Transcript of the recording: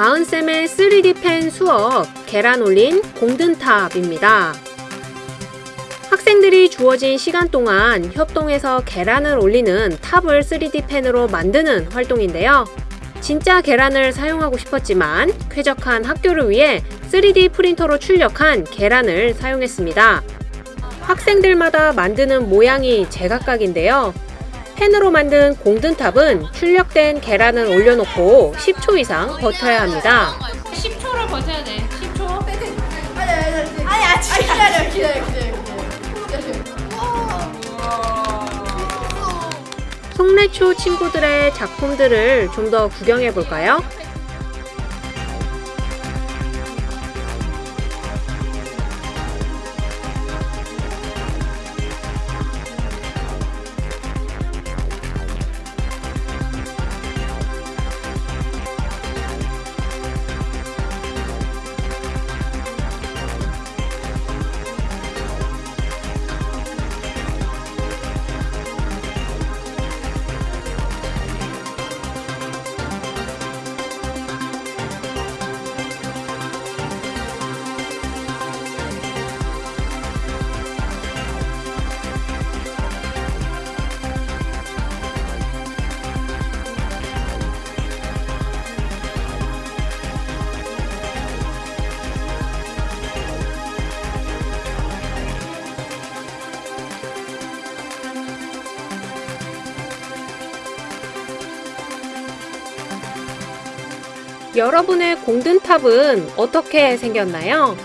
다은쌤의 3D 펜 수업 계란 올린 공든탑입니다. 학생들이 주어진 시간 동안 협동해서 계란을 올리는 탑을 3D 펜으로 만드는 활동인데요. 진짜 계란을 사용하고 싶었지만 쾌적한 학교를 위해 3D 프린터로 출력한 계란을 사용했습니다. 학생들마다 만드는 모양이 제각각인데요. 펜으로 만든 공든탑은 출력된 계란을 올려놓고 10초 이상 버텨야 합니다. 10초를 버텨야 돼. 10초. 아니 아니 아니 아니 아 기다려 기다려 기다려 송래초 친구들의 작품들을 좀 더 구경해 볼까요? 여러분의 공든탑은 어떻게 생겼나요?